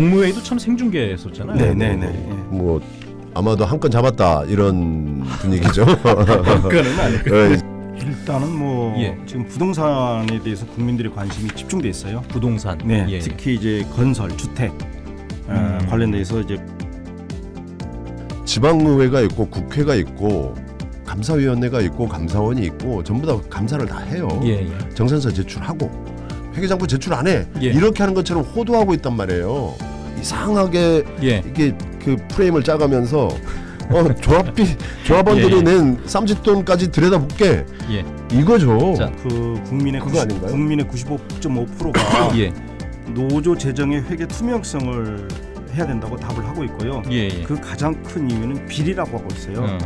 국무회의도 참 생중계했었잖아요. 네네네. 뭐 아마도 한 건 잡았다 이런 분위기죠. 그거는 아니고. 예, 일단은 뭐 예. 지금 부동산에 대해서 국민들의 관심이 집중돼 있어요. 부동산. 네, 예. 특히 이제 건설, 주택 어, 음. 관련돼서 이제 지방의회가 있고 국회가 있고 감사위원회가 있고 감사원이 있고 전부 다 감사를 다 해요. 예, 예. 정산서 제출하고 회계장부 제출 안 해. 예. 이렇게 하는 것처럼 호도하고 있단 말이에요. 이상하게 예. 이게 그 프레임을 짜가면서 어, 조합비 조합원들이 예, 예. 낸 쌈짓돈까지 들여다볼게 예. 이거죠. 자. 그 국민의 그거 90, 아닌가요? 국민의 95.5%가 예. 노조 재정의 회계 투명성을 해야 된다고 답을 하고 있고요. 예. 예. 그 가장 큰 이유는 비리라고 하고 있어요. 어,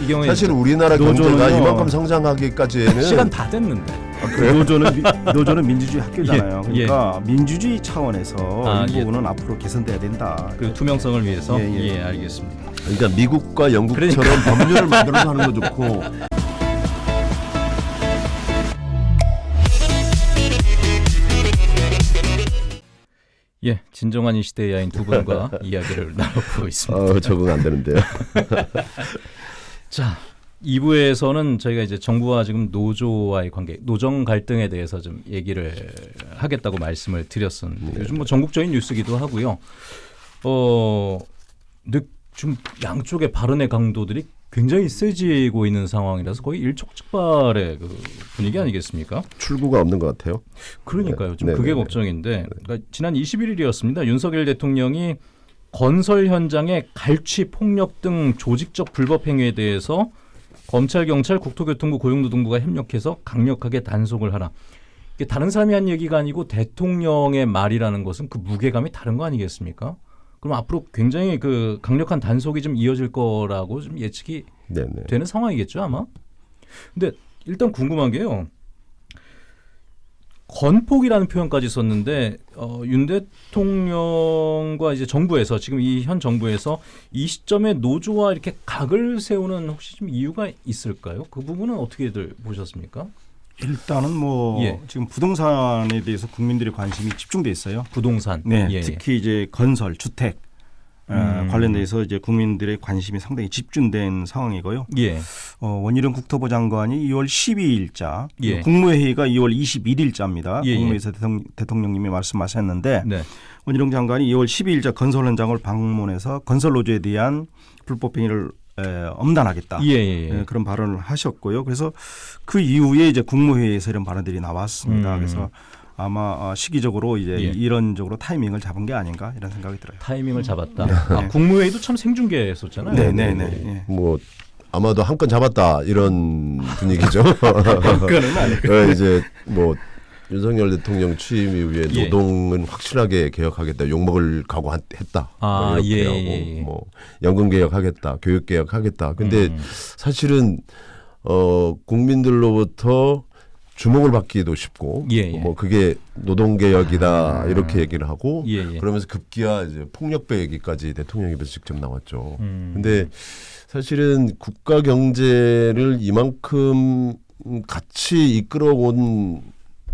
이 경우에 사실 우리나라. 경제가 이만큼 성장하기까지는 시간 다 됐는데. 그 노조는 미, 노조는 민주주의 학교잖아요. 예, 그러니까 민주주의 차원에서 아, 이 예. 부분은 앞으로 개선돼야 된다. 그 투명성을 위해서. 예, 예, 예. 알겠습니다. 그러니까 미국과 영국처럼 그러니까. 법률을 만들어서 하는 거 좋고 예, 진정한 이 시대의 야인 두 분과 이야기를 나눠보고 있습니다. 어, 적응 안 되는데요. 자, 2부에서는 저희가 이제 정부와 지금 노조와의 관계, 노정 갈등에 대해서 좀 얘기를 하겠다고 말씀을 드렸었는데 요즘 뭐 전국적인 뉴스기도 하고요. 어, 근데 좀 양쪽의 발언의 강도들이 굉장히 세지고 있는 상황이라서 거의 일촉즉발의 그 분위기 아니겠습니까? 출구가 없는 것 같아요. 그러니까요. 좀 네, 그게 네, 네. 걱정인데 그러니까 지난 21일이었습니다. 윤석열 대통령이 건설 현장의 갈취, 폭력 등 조직적 불법 행위에 대해서 검찰, 경찰, 국토교통부, 고용노동부가 협력해서 강력하게 단속을 하라. 이게 다른 사람이 한 얘기가 아니고 대통령의 말이라는 것은 그 무게감이 다른 거 아니겠습니까? 그럼 앞으로 굉장히 그 강력한 단속이 좀 이어질 거라고 좀 예측이 네네. 되는 상황이겠죠 아마. 근데 일단 궁금한 게요. 건폭이라는 표현까지 썼는데 어, 윤 대통령과 이제 정부에서 지금 이 현 정부에서 이 시점에 노조와 이렇게 각을 세우는 혹시 좀 이유가 있을까요? 그 부분은 어떻게들 보셨습니까? 일단은 뭐 예. 지금 부동산에 대해서 국민들의 관심이 집중돼 있어요. 부동산. 네, 예, 예. 특히 이제 건설, 주택 어, 음. 관련돼서 이제 국민들의 관심이 상당히 집중된 상황이고요. 예. 어, 원희룡 국토부 장관이 2월 12일자, 예. 국무회의가 2월 21일자입니다. 예, 예. 국무회의에서 대통령, 대통령님이 말씀하셨는데 네. 원희룡 장관이 2월 12일자 건설 현장을 방문해서 건설 노조에 대한 불법 행위를 에, 엄단하겠다. 예, 예, 예. 예, 그런 발언을 하셨고요. 그래서 그 이후에 이제 국무회의에서 이런 발언들이 나왔습니다. 음. 그래서 아마 어, 시기적으로 이제 예. 이런적으로 타이밍을 잡은 게 아닌가 이런 생각이 들어요. 타이밍을 잡았다. 아, 국무회의도 참 생중계했었잖아요. 네, 네, 네. 예. 뭐 아마도 한 건 잡았다 이런 분위기죠. 그거는 아니고. 어, 이제 뭐 윤석열 대통령 취임 이후에 예. 노동은 확실하게 개혁하겠다. 욕먹을 각오했다. 아, 뭐 이렇게 예, 하고 예, 예. 뭐 연금 개혁하겠다. 교육 개혁하겠다. 근데 음. 사실은 어 국민들로부터 주목을 받기도 쉽고 예, 예. 뭐 그게 노동 개혁이다 아. 이렇게 얘기를 하고 예, 예. 그러면서 급기야 이제 폭력배 얘기까지 대통령 입에서 직접 나왔죠. 음. 근데 사실은 국가 경제를 이만큼 같이 이끌어온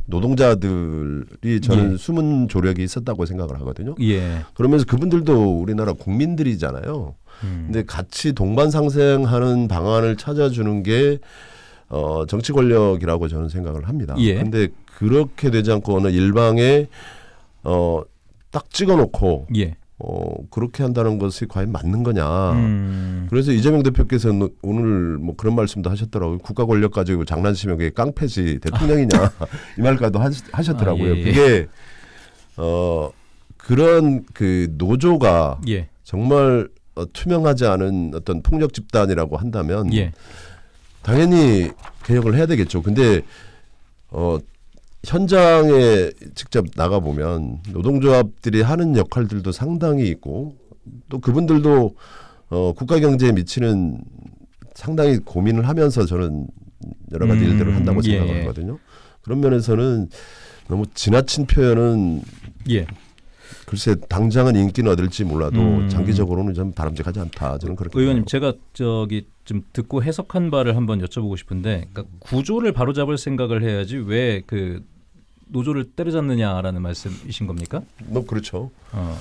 노동자들이 저는 예. 숨은 조력이 있었다고 생각을 하거든요. 예. 그러면서 그분들도 우리나라 국민들이잖아요. 음. 근데 같이 동반 상생하는 방안을 찾아주는 게 어, 정치 권력이라고 저는 생각을 합니다. 예. 근데 그렇게 되지 않고 어느 일방에 어, 딱 찍어놓고 예. 어, 그렇게 한다는 것이 과연 맞는 거냐. 음. 그래서 이재명 대표께서는 오늘 뭐 그런 말씀도 하셨더라고요. 국가 권력 가지고 장난치면 그게 깡패지 대통령이냐 이 말까지도 하셨더라고요. 아, 예, 예. 그게 어 그런 그 노조가 예. 정말 어, 투명하지 않은 어떤 폭력 집단이라고 한다면 예. 당연히 개혁을 해야 되겠죠. 근데 어 현장에 직접 나가 보면 노동조합들이 하는 역할들도 상당히 있고 또 그분들도 어 국가 경제에 미치는 상당히 고민을 하면서 저는 여러 가지 음, 일들을 한다고 예, 생각을 예. 하거든요. 그런 면에서는 너무 지나친 표현은 예. 글쎄 당장은 인기는 얻을지 몰라도 음. 장기적으로는 좀 바람직하지 않다. 저는 그렇게 의원님 생각합니다. 제가 저기 좀 듣고 해석한 바를 한번 여쭤보고 싶은데 그러니까 구조를 바로잡을 생각을 해야지 왜그 노조를 때려잡느냐라는 말씀이신 겁니까? 뭐 그렇죠. 어.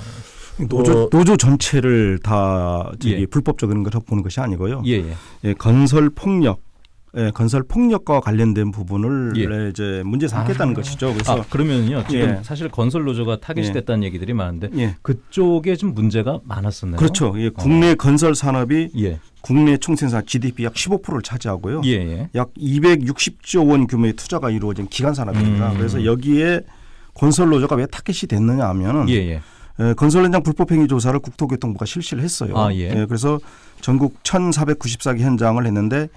노조 어, 노조 전체를 다 예. 불법적인 걸 보는 것이 아니고요. 예, 예. 예, 건설 폭력, 예, 건설 폭력과 관련된 부분을 예. 이제 문제 삼겠다는 아. 것이죠. 그래서 아, 그러면요. 지금 예. 사실 건설 노조가 타겟이 예. 됐다는 얘기들이 많은데 예, 그쪽에 좀 문제가 많았었나요? 그렇죠. 예, 국내 건설 산업이 예. 국내 총생산 GDP 약 15%를 차지하고요. 예, 예. 약 260조 원 규모의 투자가 이루어진 기간 산업입니다. 음. 그래서 여기에 건설 노조가 왜 타겟이 됐느냐 하면은 예, 예. 에, 건설 현장 불법 행위 조사를 국토교통부가 실시를 했어요. 아, 예. 그래서 전국 1,494개 현장을 했는데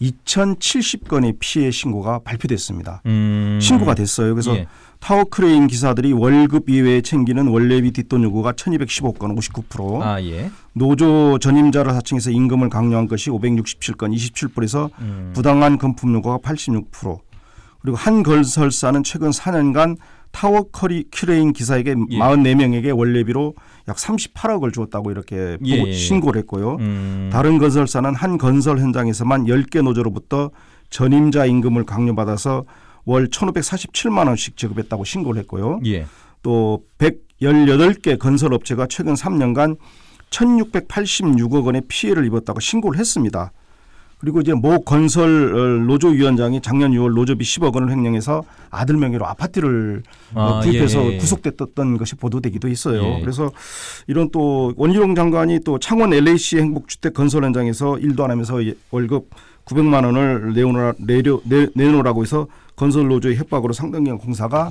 2,070건의 피해 신고가 발표됐습니다. 음. 신고가 됐어요. 그래서 예. 타워 크레인 기사들이 월급 이외에 챙기는 월례비 뒷돈 요구가 1,215건 59%, 아, 예. 노조 전임자를 사칭해서 임금을 강요한 것이 567건 27%에서 음. 부당한 금품 요구가 86%. 그리고 한 건설사는 최근 4년간 타워 커리 크레인 기사에게 예. 44명에게 월례비로 약 38억을 주었다고 이렇게 예. 신고를 했고요. 음. 다른 건설사는 한 건설 현장에서만 10개 노조로부터 전임자 임금을 강요받아서 월 1,547만 원씩 지급했다고 신고를 했고요. 예. 또 118개 건설업체가 최근 3년간 1,686억 원의 피해를 입었다고 신고를 했습니다. 그리고 이제 모 건설 어, 노조 위원장이 작년 6월 노조비 10억 원을 횡령해서 아들 명의로 아파트를 어, 아, 구입해서 예, 예. 구속됐던 것이 보도되기도 했어요. 예. 그래서 이런 또 원희룡 장관이 또 창원 LAC 행복주택 건설 현장에서 일도 안 하면서 예- 월급 900만 원을 내오라, 내려, 내, 내놓으라고 해서 건설 노조의 협박으로 상당량 공사가 아,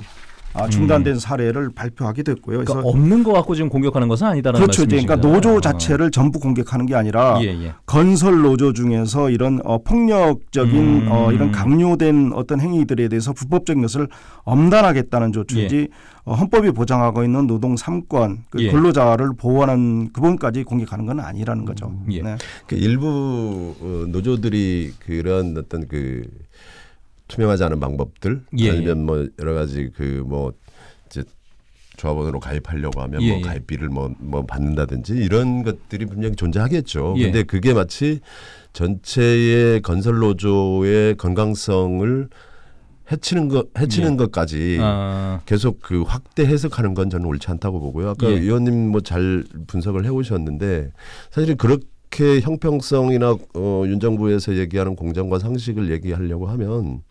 중단된 사례를 발표하기도 했고요. 음. 그러니까 그래서 없는 거 갖고 지금 공격하는 것은 아니다라는 그렇죠. 이제 말씀이신 그러니까. 노조 자체를 전부 공격하는 게 아니라 예, 예. 건설 노조 중에서 이런 어, 폭력적인 음. 어, 이런 강요된 어떤 행위들에 대해서 불법적인 것을 엄단하겠다는 조치지 어, 헌법이 보장하고 있는 노동 3권 그 예. 근로자를 보호하는 그 부분까지 공격하는 건 아니라는 거죠. 예. 네. 그 일부 어, 노조들이 그런 어떤 그 투명하지 않은 방법들 예, 아니면 뭐 여러 가지 그 뭐 이제 조합원으로 가입하려고 하면 예, 뭐 예. 가입비를 뭐, 뭐 받는다든지 이런 것들이 분명히 존재하겠죠. 예. 근데 그게 마치 전체의 건설 노조의 건강성을 해치는 것 해치는 예. 것까지 아, 계속 그 확대 해석하는 건 저는 옳지 않다고 보고요. 아까 예. 의원님 뭐 잘 분석을 해 오셨는데 사실은 그렇게 형평성이나 어, 윤 정부에서 얘기하는 공정과 상식을 얘기하려고 하면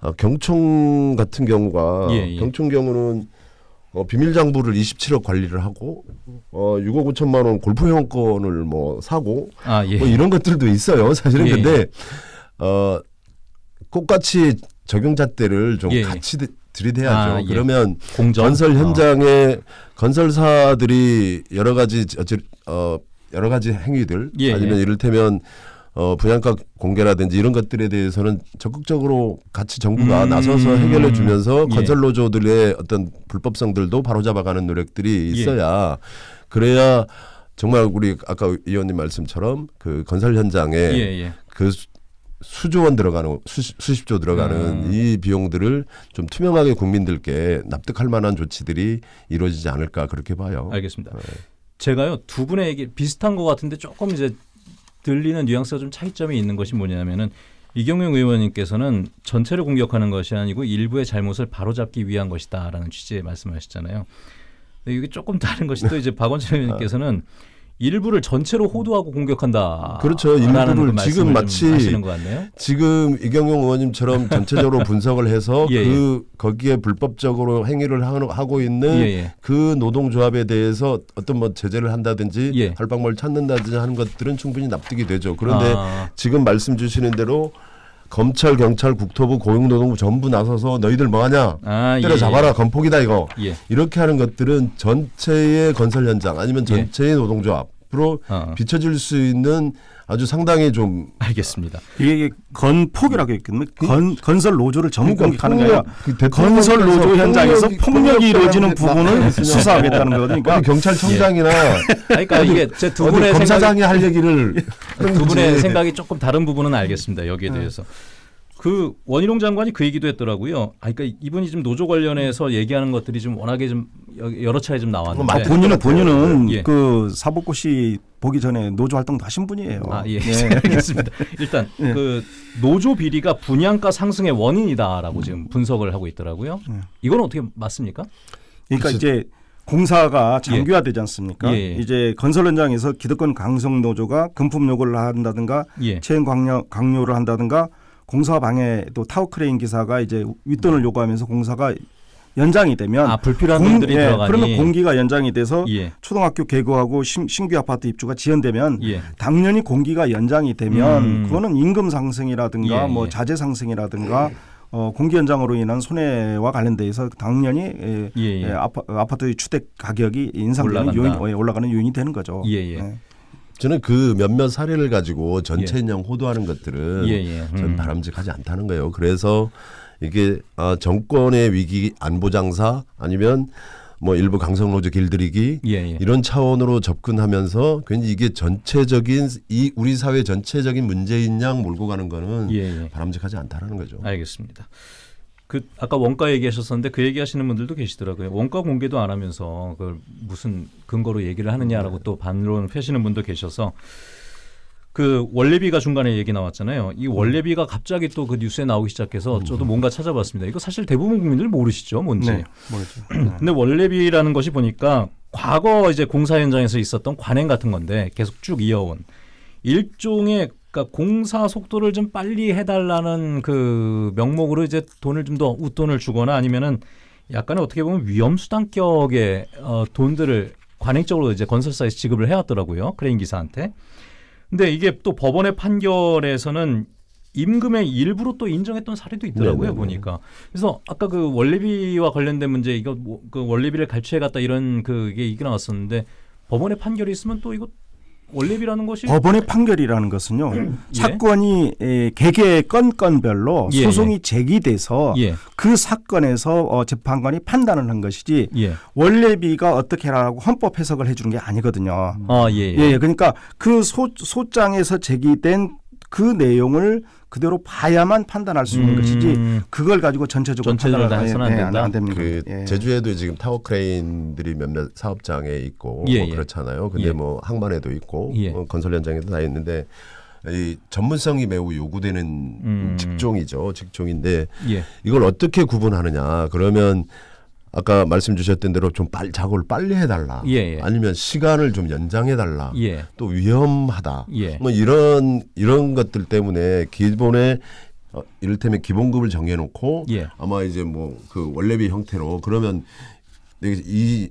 아, 경총 같은 경우가 예, 예. 경총 경우는 어, 비밀 장부를 27억 관리를 하고 어, 6억 5천만 원 골프 회원권을 뭐 사고 아, 예. 뭐 이런 것들도 있어요. 사실은 예, 근데 어 똑같이 적용잣대를 좀 예, 예. 같이 드- 들이대야죠. 아, 예. 그러면 공정 건설 어. 현장에 건설사들이 여러 가지 어찌- 어 여러 가지 행위들 예, 아니면 예. 이를테면 어 분양가 공개라든지 이런 것들에 대해서는 적극적으로 같이 정부가 음. 나서서 해결해 주면서 예. 건설 노조들의 어떤 불법성들도 바로잡아가는 노력들이 예. 있어야 그래야 정말 우리 아까 의원님 말씀처럼 그 건설 현장에 예, 예. 그 수- 수조 원 들어가는 수십, 수십조 들어가는 음. 이 비용들을 좀 투명하게 국민들께 납득할 만한 조치들이 이루어지지 않을까 그렇게 봐요. 알겠습니다. 네. 제가요 두 분의 얘기 비슷한 것 같은데 조금 이제 들리는 뉘앙스가 좀 차이점이 있는 것이 뭐냐면은 이경영 의원님께서는 전체를 공격하는 것이 아니고 일부의 잘못을 바로잡기 위한 것이다라는 취지의 말씀하셨잖아요. 이게 조금 다른 것이 또 이제 박원철 의원님께서는 일부를 전체로 호도하고 공격한다. 그렇죠. 일부를 지금 마치. 지금 이경용 의원님처럼 전체적으로 분석을 해서 예, 그 거기에 불법적으로 행위를 하- 하고 있는 예, 예. 그 노동조합에 대해서 어떤 뭐 제재를 한다든지 예. 할방법을 찾는다든지 하는 것들은 충분히 납득이 되죠. 그런데 아, 지금 말씀 주시는 대로 검찰, 경찰, 국토부, 고용노동부 전부 나서서 너희들 뭐하냐 아, 때려잡아라 건폭이다 이거 예. 예. 이렇게 하는 것들은 전체의 건설 현장 아니면 예. 전체의 노동조합으로 어, 비춰질 수 있는 아주 상당히 좀 알겠습니다. 이게 건폭이라고 했거든요. 건, 건설 노조를 전부 공격하는 게 아니라 그 건설 노조 현장에서 폭력이- 폭력이 이루어지는 부분을 수사하겠다는 거거든요. 그러니까 경찰청장이나 그러니까 이게 제 두 분의 검사장이 할 얘기를 하는 두 분의. 생각이 조금 다른 부분은 알겠습니다. 여기에 네. 대해서. 그 원희룡 장관이 그 얘기도 했더라고요. 아, 그러니까 이분이 좀 노조 관련해서 얘기하는 것들이 좀 워낙에 좀 여- 여러 차례 좀 나왔는데. 맞- 본인은 본인은 예. 그 사법고시 보기 전에 노조 활동도 하신 분이에요. 아, 예. 네. 알겠습니다. 일단 예. 그 노조 비리가 분양가 상승의 원인이다라고 지금 분석을 하고 있더라고요. 예. 이건 어떻게 맞습니까? 그러니까 그래서- 이제 공사가 장기화 되지 않습니까? 예, 예. 이제 건설 현장에서 기득권 강성 노조가 금품 요구를 한다든가 예. 채용 강요, 강요를 한다든가 공사 방해 또 타워 크레인 기사가 이제 웃돈을 요구하면서 공사가 연장이 되면 아 불필요한 공- 돈들이 예, 들어가니. 그러면 공기가 연장이 돼서 예. 초등학교 개교하고 신, 신규 아파트 입주가 지연되면 예. 당연히 공기가 연장이 되면 음. 그거는 임금 상승이라든가 예, 뭐 예. 자재 상승이라든가 어, 공기 연장으로 인한 손해와 관련돼서 당연히 예, 예, 예. 예, 아파, 아파트의 주택 가격이 인상되는. 요인, 예, 올라가는 요인이 되는 거죠. 예, 예. 네. 저는 그 몇몇 사례를 가지고 전체인양 호도하는 것들은 예, 예. 저는 음. 바람직하지 않다는 거예요. 그래서 이게 아, 정권의 위기 안보 장사 아니면 뭐 일부 강성노조 길들이기 예, 예. 이런 차원으로 접근하면서 괜히 이게 전체적인 이 우리 사회 전체적인 문제인 양 몰고 가는 거는 예, 예. 바람직하지 않다는 거죠. 알겠습니다. 그 아까 원가 얘기하셨었는데 그 얘기하시는 분들도 계시더라고요. 원가 공개도 안 하면서 그걸 무슨 근거로 얘기를 하느냐라고 또 반론 펴시는 분도 계셔서 그 원래비가 중간에 얘기 나왔잖아요. 이 원래비가 갑자기 또 그 뉴스에 나오기 시작해서 저도 뭔가 찾아봤습니다. 이거 사실 대부분 국민들 모르시죠, 뭔지. 네, 모르죠. 근데 월례비라는 것이 보니까 과거 이제 공사 현장에서 있었던 관행 같은 건데 계속 쭉 이어온 일종의 그러니까 공사 속도를 좀 빨리 해달라는 그 명목으로 이제 돈을 좀 더 웃돈을 주거나 아니면은 약간의 어떻게 보면 위험수당 격의 어, 돈들을 관행적으로 이제 건설사에서 지급을 해왔더라고요 크레인 기사한테. 근데 이게 또 법원의 판결에서는 임금의 일부로 또 인정했던 사례도 있더라고요 네네네. 보니까. 그래서 아까 그 원래비와 관련된 문제 이거 뭐, 그 원래비를 갈취해 갔다 이런 그게 얘기 나왔었는데 법원의 판결이 있으면 또 이거 원래비라는 것이 법원의 판결이라는 것은요 예. 사건이 에, 개개 건건별로 예, 소송이 제기돼서 예, 그 사건에서 어, 재판관이 판단을 한 것이지 예, 원래비가 어떻게 하라고 헌법 해석을 해주는 게 아니거든요. 아 예, 예, 예. 그러니까 그 소, 소장에서 제기된 그 내용을 그대로 봐야만 판단할 수 있는 음. 것이지 그걸 가지고 전체적으로 전체적으로 판단을 해서는 안 예, 된다? 안 됩니다. 그 예. 제주에도 지금 타워 크레인들이 몇몇 사업장에 있고 예, 뭐 예. 그렇잖아요. 근데 예. 뭐 항만에도 있고 예. 뭐 건설 현장에도 다 있는데 이 전문성이 매우 요구되는 음. 직종이죠. 직종인데 예, 이걸 어떻게 구분하느냐? 그러면 아까 말씀 주셨던 대로 좀 빨리 작업을 빨리 해달라. 예, 예. 아니면 시간을 좀 연장해달라. 예, 또 위험하다. 예. 뭐 이런 이런 것들 때문에 기본에 어, 이를테면 기본급을 정해놓고 예. 아마 이제 뭐 그 원래비 형태로 그러면 이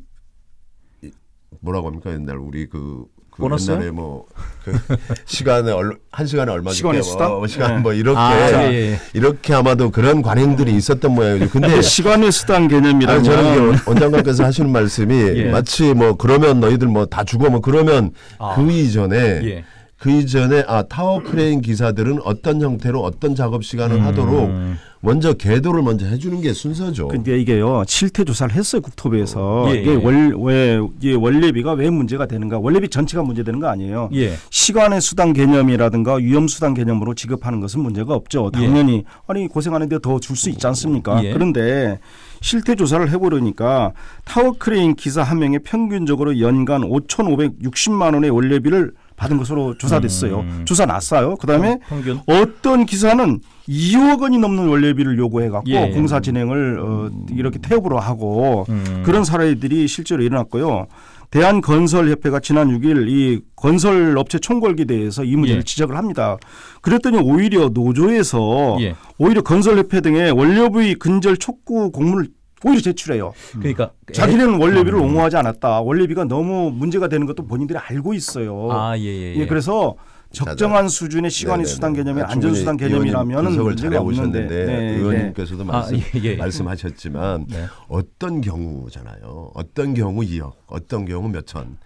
뭐라고 합니까 옛날 우리 그, 그 보너스요? 옛날에 뭐 그 시간에 얼, 한 시간에 얼마 시간의 줄게, 수당? 뭐, 시간 네. 뭐 이렇게 아, 예, 예. 이렇게 아마도 그런 관행들이 있었던 모양이죠. 근데 시간의 수당 개념이라면 아니, 저는 원장관께서 하시는 말씀이 예. 마치 뭐 그러면 너희들 뭐 다 죽어 뭐 그러면 아. 그 이전에 예. 그 이전에 아 타워 크레인 기사들은 어떤 형태로 어떤 작업 시간을 음. 하도록 먼저 계도를 먼저 해주는 게 순서죠. 근데 이게요 실태 조사를 했어요 국토부에서 예, 이게 예. 월왜 이게 월례비가 왜 문제가 되는가 월례비 전체가 문제되는 거 아니에요. 예, 시간외 수당 개념이라든가 위험 수당 개념으로 지급하는 것은 문제가 없죠. 예. 당연히 아니 고생하는데 더 줄 수 있지 않습니까? 예. 그런데 실태 조사를 해보려니까 타워 크레인 기사 한 명에 평균적으로 연간 5,560만 원의 월례비를 받은 것으로 조사됐어요. 음. 조사 났어요. 그다음에 평균 어떤 기사는 2억 원이 넘는 원래비를 요구해갖고 예, 예. 공사 진행을 어, 이렇게 태업으로 하고 음. 그런 사례들이 실제로 일어났고요. 대한건설협회가 지난 6일 이 건설업체 총궐기대에서 이 문제를 예. 지적을 합니다. 그랬더니 오히려 노조에서 예. 오히려 건설협회 등의 원료비 근절 촉구 공문을 오히려 제출해요. 그러니까 자기네는 원래비를 음. 옹호하지 않았다. 원래비가 너무 문제가 되는 것도 본인들이 알고 있어요. 아, 예, 예, 예. 예, 그래서 적정한 수준의 시간외 네네네. 수당 개념이 아, 안전 수당 개념이라면 문제가 없는데 해오셨는데 네, 의원님께서도 아, 말씀, 예, 예. 말씀하셨지만 네. 어떤 경우잖아요. 어떤 경우 2억, 어떤 경우 몇 천.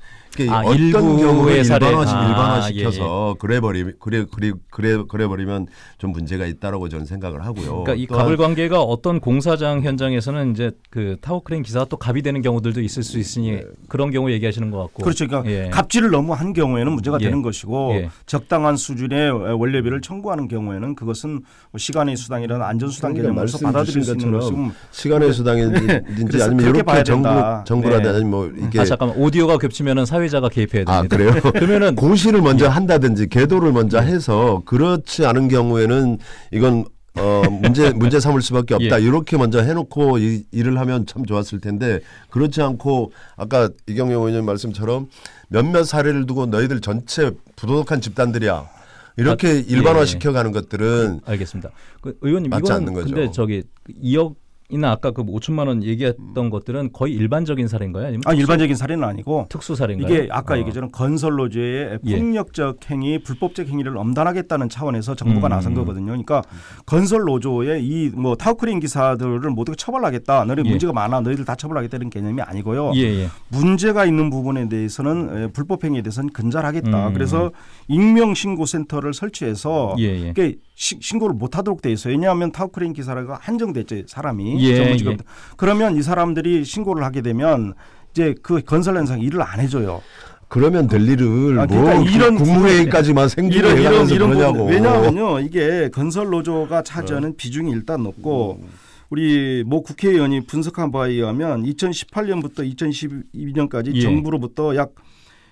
아, 어떤 경우를 사례. 일반화시, 아, 일반화시켜서 그래 버리 그래 그래 그래 그래 버리면 좀 문제가 있다라고 저는 생각을 하고요. 그러니까 이 갑을 관계가 어떤 공사장 현장에서는 이제 그 타워 크레인 기사가 또 갑이 되는 경우들도 있을 수 있으니 그런 경우 얘기하시는 것 같고. 그렇죠. 그러니까 예. 갑질을 너무 한 경우에는 문제가 예. 되는 것이고 예. 적당한 수준의 원료비를 청구하는 경우에는 그것은 시간의 수당이라는 안전수당 그러니까 개념으로서 받아들일 수 있는 것처럼 것이고 시간의 수당인지 네. 그래서 아니면 이렇게 정부 된다. 정부라든 네. 아니면 뭐 이게 아 잠깐만 오디오가 겹치면은 사 회자가 개입해야 됩니다. 아 그래요? 그러면은 고시를 먼저 예. 한다든지 계도를 먼저 해서 그렇지 않은 경우에는 이건 어 문제 문제 삼을 수밖에 없다 예. 이렇게 먼저 해놓고 이, 일을 하면 참 좋았을 텐데 그렇지 않고 아까 이경영 의원님 말씀처럼 몇몇 사례를 두고 너희들 전체 부도덕한 집단들이야 이렇게 아, 예, 일반화시켜가는 것들은 알겠습니다. 그 의원님 맞지 이거는 않는 거죠. 근데 저기 2억 이나 아까 그 5천만 원 얘기했던 것들은 거의 일반적인 사례인가요? 아니면 아 특수, 일반적인 사례는 아니고 특수 사례인가요? 이게 아까 어. 얘기했던 건설 노조의 예. 폭력적 행위, 불법적 행위를 엄단하겠다는 차원에서 정부가 음. 나선 거거든요. 그러니까 건설 노조의 이 뭐 타우크린 기사들을 모두 처벌하겠다. 너희 예. 문제가 많아. 너희들 다 처벌하겠다는 개념이 아니고요. 예, 예. 문제가 있는 부분에 대해서는 에, 불법 행위에 대해서는 근절하겠다. 음. 그래서 익명 신고 센터를 설치해서 예, 예. 신고를 못 하도록 돼 있어요. 왜냐하면 타우크린 기사가 한정됐죠, 사람이. 예, 전문직으로. 예. 그러면 이 사람들이 신고를 하게 되면 이제 그 건설 현상 일을 안 해줘요. 그러면 될 일을 아, 뭐 그러니까 이런 국무회의까지만 생기게 이런 이런. 부분 왜냐하면요 이게 건설 노조가 어. 차지하는 비중이 일단 높고 음. 우리 모 국회의원이 분석한 바에 의하면 2018년부터 2022년까지 예. 정부로부터 약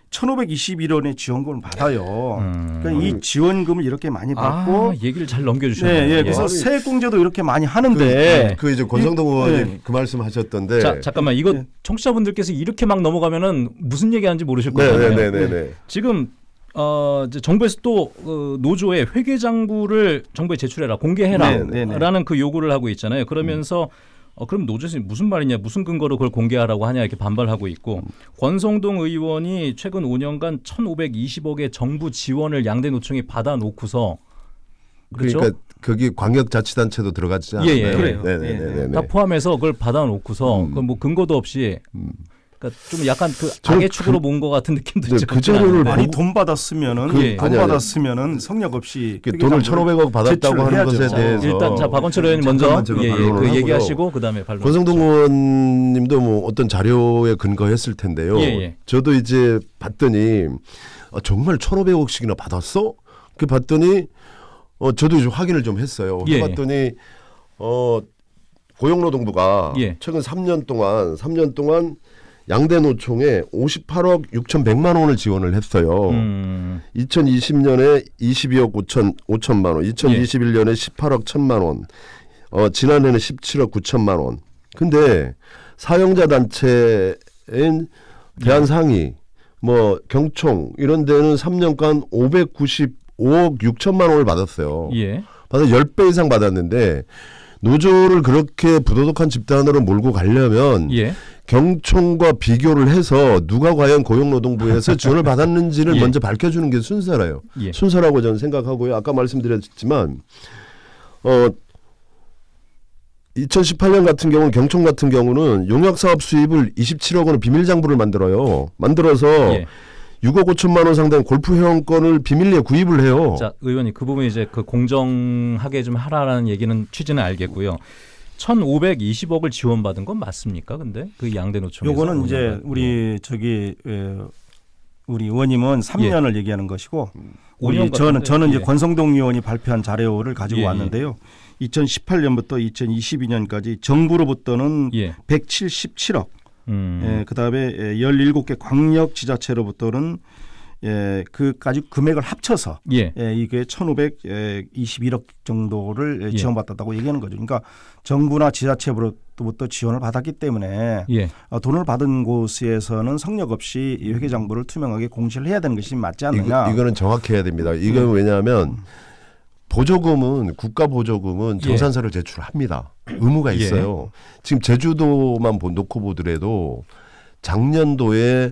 1,521원의 지원금을 받아요. 음. 그러니까 이 지원금을 이렇게 많이 받고 아, 얘기를 잘 넘겨주셨네요. 네, 예, 그래서 예. 세액공제도 이렇게 많이 그, 하는데 그 이제 권성동 의원님 네. 그 말씀하셨던데. 자, 잠깐만 이거 네. 청취자분들께서 이렇게 막 넘어가면은 무슨 얘기하는지 모르실 거예요. 네 네네네. 지금 어, 이제 정부에서 또 어, 노조에 회계장부를 정부에 네, 제출해라, 네, 공개해라라는 그 요구를 하고 있잖아요. 그러면서 어, 그럼 노조에서 무슨 말이냐, 무슨 근거로 그걸 공개하라고 하냐 이렇게 반발하고 있고 권성동 의원이 최근 5년간 1,520억의 정부 지원을 양대 노총이 받아놓고서 그렇죠? 그러니까 거기 광역자치단체도 들어가지 예, 않나요? 예, 그래요. 네 네 네. 다 포함해서 그걸 받아놓고서 음. 그뭐 근거도 없이 그러니까 좀 약간 그 악의 축으로 본것 같은 느낌도 네, 있죠. 그 자료를 많이 보고- 돈 받았으면은 그- 돈 아니, 아니. 받았으면은 성역 없이 그 돈을 1,500억 받았다고 하는 제출해야죠. 것에 자, 대해서 일단 자 박원철 의원님 먼저 예, 예, 그. 얘기하시고 그다음에 발론. 권성동 의원님도 뭐 어떤 자료에 근거했을 텐데요. 예, 예. 저도 이제 봤더니 아, 정말 1,500억씩이나 받았어? 그 봤더니 어 저도 이제 확인을 좀 했어요. 예, 해봤더니 어 고용노동부가 예. 최근 3년 동안 3년 동안 양대 노총에 58억 6,100만 원을 지원을 했어요. 음, 2020년에 22억 5천 5천만 원, 2021년에 18억 1천만 원, 어 지난해는 17억 9천만 원. 근데 사용자 단체인 대한상의, 뭐 경총 이런 데는 3년간 595억 6천만 원을 받았어요. 예. 받아 10배 이상 받았는데 노조를 그렇게 부도덕한 집단으로 몰고 가려면 예. 경총과 비교를 해서 누가 과연 고용노동부에서 지원을 받았는지를 예. 먼저 밝혀주는 게 순서라요. 예. 순서라고 저는 생각하고요. 아까 말씀드렸지만 어 2018년 같은 경우는 경총 같은 경우는 용역 사업 수입을 27억 원의 비밀 장부를 만들어요. 만들어서 예. 6억 5천만 원 상당 골프 회원권을 비밀리에 구입을 해요. 자, 의원님 그 부분 이제 그 공정하게 좀 하라라는 얘기는 취지는 알겠고요. 1,520억을 지원받은 건 맞습니까? 근데 그 양대 노총에서 요거는 이제 5년간. 우리 저기 에, 우리 의원님은 3년을 얘기하는 것이고 우리 5년 저는 같은데, 저는 이제 예. 권성동 의원이 발표한 자료를 가지고 예, 예. 왔는데요. 2018년부터 2022년까지 정부로부터는 예. 177억, 음. 예, 그다음에 17개 광역 지자체로부터는 예, 그까지 금액을 합쳐서 예. 예, 이게 1,521억 정도를 예, 예. 지원받았다고 얘기하는 거죠. 그러니까 정부나 지자체로부터 지원을 받았기 때문에 예. 어, 돈을 받은 곳에서는 성역 없이 이 회계장부를 투명하게 공시를 해야 되는 것이 맞지 않느냐. 이거, 이거는 정확해야 됩니다. 이건 왜냐하면 보조금은 국가 보조금은 예. 정산서를 제출합니다. 의무가 예. 있어요. 지금 제주도만 보- 놓고 보더라도 작년도에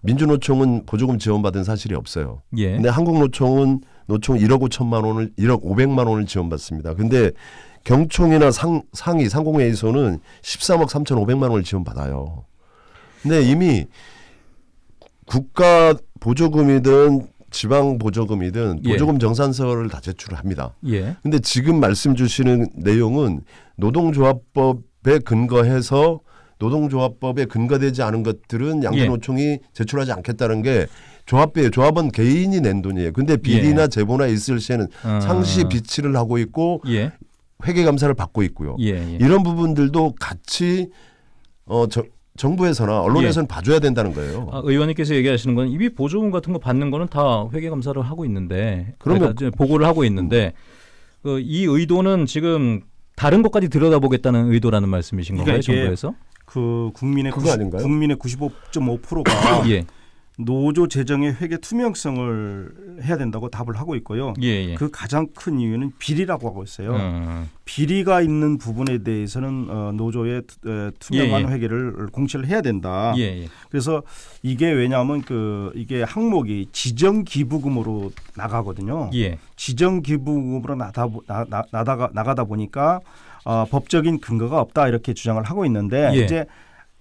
민주노총은 보조금 지원받은 사실이 없어요. 예. 근데 한국노총은 노총 1억 5천만 원을 1억 500만 원을 지원받습니다. 근데 경총이나 상, 상위 상공회의소는 13억 3천 5백만 원을 지원받아요. 근데 이미 국가 보조금이든 지방 보조금이든 예. 보조금 정산서를 다 제출을 합니다. 예. 근데 지금 말씀 주시는 내용은 노동조합법에 근거해서 노동조합법에 근거되지 않은 것들은 예. 양대노총이 제출하지 않겠다는 게 조합비에 조합은 개인이 낸 돈이에요. 근데 비리나 예. 제보나 있을 시에는 아. 상시 비치를 하고 있고 예. 회계 감사를 받고 있고요. 예. 예. 이런 부분들도 같이 어 저, 정부에서나 언론에서는 봐줘야 된다는 거예요. 아, 의원님께서 얘기하시는 건 이미 보조금 같은 거 받는 거는 다 회계 감사를 하고 있는데 그러면- 그러니까 이제 보고를 하고 있는데 그 이 의도는 지금 다른 것까지 들여다보겠다는 의도라는 말씀이신 건가요, 그러니까 이게 정부에서? 그 국민의 그거 90, 아닌가요? 국민의 95.5%가 예. 노조 재정의 회계 투명성을 해야 된다고 답을 하고 있고요. 예, 예. 그 가장 큰 이유는 비리라고 하고 있어요. 음, 비리가 있는 부분에 대해서는 어, 노조의 투- 투명한 예, 예. 회계를 공시를 해야 된다. 예, 예. 그래서 이게 왜냐하면 그 이게 항목이 지정 기부금으로 나가거든요. 예. 지정 기부금으로 나다 보- 나, 나, 나다가 나가다 보니까 어, 법적인 근거가 없다 이렇게 주장을 하고 있는데 예. 이제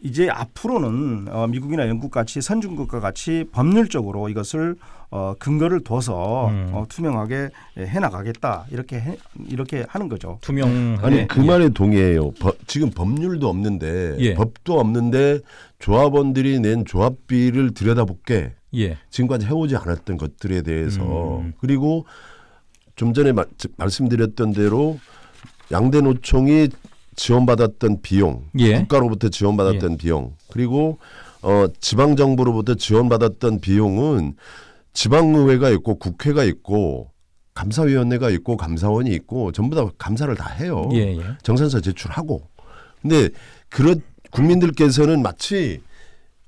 이제 앞으로는 어, 미국이나 영국 같이 선진국과 같이 법률적으로 이것을 어, 근거를 둬서 음. 어, 투명하게 해 나가겠다 이렇게 해, 이렇게 하는 거죠. 투명 아니 그 말에 동의해요. 법- 지금 법률도 없는데 예. 법도 없는데 조합원들이 낸 조합비를 들여다볼게 예. 지금까지 해오지 않았던 것들에 대해서 음. 그리고 좀 전에 마- 지- 말씀드렸던 대로 양대 노총이 지원받았던 비용, 예. 국가로부터 지원받았던 비용, 그리고 어, 지방 정부로부터 지원받았던 비용은 지방의회가 있고 국회가 있고 감사위원회가 있고 감사원이 있고 전부 다 감사를 다 해요. 예, 예. 정산서 제출하고. 근데 그런 국민들께서는 마치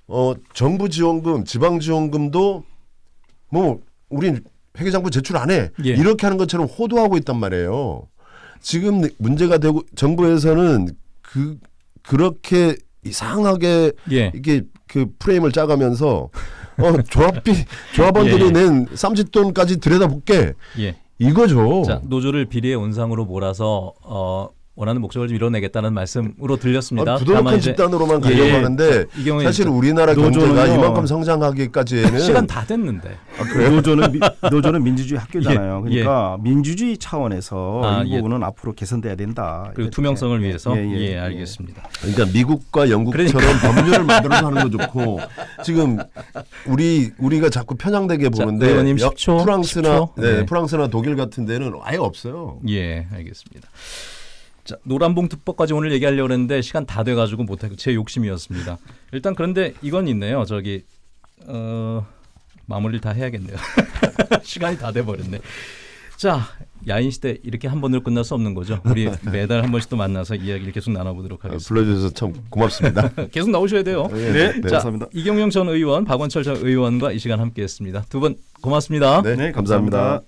어 정부 지원금, 지방 지원금도 뭐 우린 회계장부 제출 안 해. 예. 이렇게 하는 것처럼 호도하고 있단 말이에요. 지금 문제가 되고 정부에서는 그 그렇게 이상하게 예. 이게 그 프레임을 짜가면서 어 조합비 조합원들이 예, 예. 낸 쌈짓돈까지 들여다볼게 예. 이거죠. 자, 노조를 비리의 온상으로 몰아서 어, 원하는 목적을 좀 이뤄내겠다는 말씀으로 들렸습니다. 아, 부도덕한 집단으로만 가려고 예, 경우에 사실 우리나라. 경제가 이만큼 성장하기까지는 시간 다 됐는데. 노조는 미, 노조는 민주주의 학교잖아요. 예, 그러니까 민주주의 차원에서 아, 이 예. 부분은 앞으로 개선돼야 된다. 그리고 이렇게. 투명성을 위해서 예, 예, 예, 예. 알겠습니다. 그러니까 미국과 영국처럼 법률을 만들어서 하는 거 좋고 지금 우리 우리가 자꾸 편향되게 자, 보는데 의원님 여- 10초, 프랑스나 10초. 네, 네. 프랑스나 독일 같은 데는 아예 없어요. 예, 알겠습니다. 자, 노란봉투법까지 오늘 얘기하려고 했는데 시간 다 돼가지고 못하고 제 욕심이었습니다. 일단 그런데 이건 있네요. 저기 어, 마무리를 다 해야겠네요. 시간이 다 돼버렸네. 자, 야인 시대 이렇게 한 번으로 끝날 수 없는 거죠. 우리 매달 한 번씩 또 만나서 이야기를 계속 나눠보도록 아, 하겠습니다. 불러주셔서 참 고맙습니다. 계속 나오셔야 돼요. 네, 네. 자, 감사합니다. 이경영 전 의원, 박원철 전 의원과 이 시간 함께했습니다. 두 분 고맙습니다. 네, 네, 감사합니다. 감사합니다.